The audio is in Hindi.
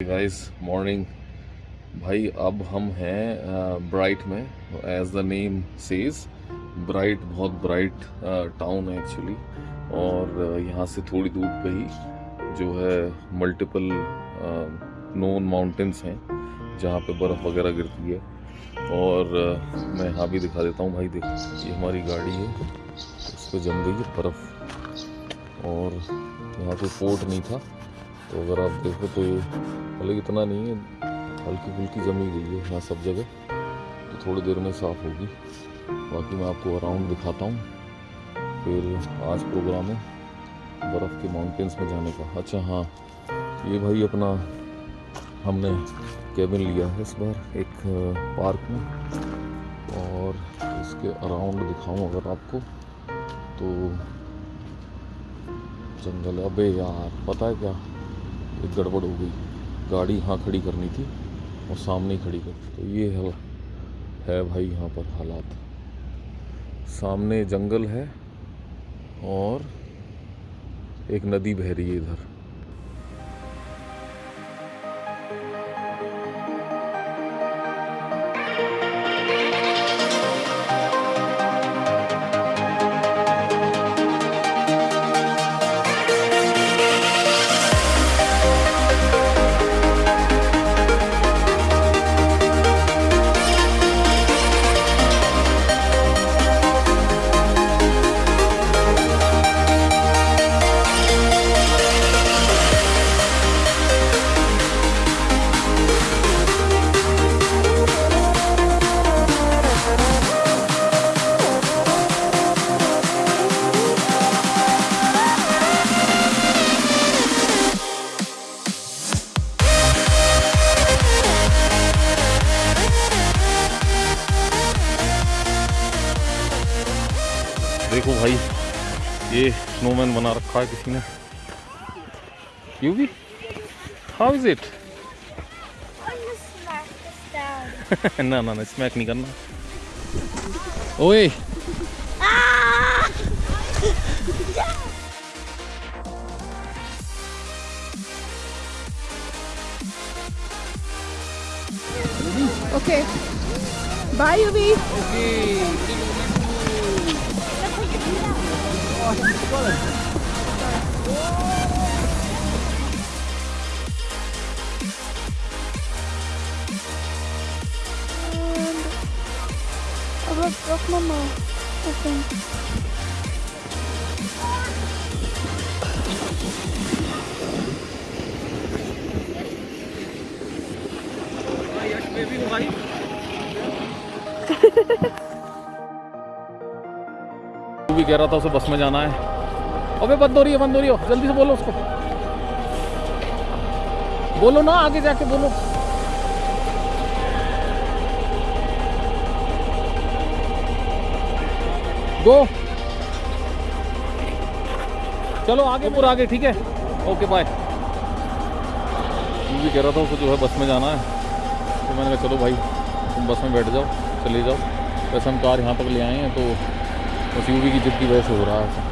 गाइस मॉर्निंग भाई, अब हम हैं ब्राइट में as the name says bright बहुत ब्राइट टाउन है एक्चुअली और यहाँ से थोड़ी दूर पे ही जो है मल्टीपल नोन माउंटेन्स हैं, जहाँ पे बर्फ़ वगैरह गिरती है. और मैं यहाँ भी दिखा देता हूँ भाई, देख, ये हमारी गाड़ी है. इस पर जम गई है बर्फ़. और, यहाँ पे फोर्ट नहीं था. तो अगर आप देखो तो ये हालाँकि इतना नहीं है, हल्की फुल्की जमी गई है यहाँ सब जगह तो थोड़ी देर में साफ़ होगी। बाकी मैं आपको अराउंड दिखाता हूँ। फिर आज प्रोग्राम है बर्फ़ के माउंटेन्स में जाने का। अच्छा हाँ ये भाई अपना हमने केबिन लिया है इस बार एक पार्क में। और इसके अराउंड दिखाऊँ अगर आपको तो जंगल। अबे यार, पता है क्या? एक गड़बड़ हो गई। गाड़ी यहाँ खड़ी करनी थी और सामने ही खड़ी कर तो ये है, है भाई यहाँ पर हालात। सामने जंगल है और एक नदी बह रही है इधर। देखो भाई ये स्नोमैन बना रखा है किसी ने यू भी हाउ इज़ इट. ना ना ना स्मैक नहीं करना ओए Ah! Okay. Eu vou ficar com mamãe. Assim. Aí, acho que eu vi um raio. भी कह रहा था उसे बस में जाना है। अबे बंद हो रही है बंद हो रही है। जल्दी से बोलो उसको। बोलो ना आगे जाके बोलो। गो चलो आगे पूरा आगे ठीक है? ओके बाय तू भी कह रहा था उसको जो है बस में जाना है। तो मैंने कहा चलो भाई तुम बस में बैठ जाओ चले जाओ। वैसे हम कार यहाँ तक ले आए हैं तो बस यूवी की जिद की वजह से हो रहा है।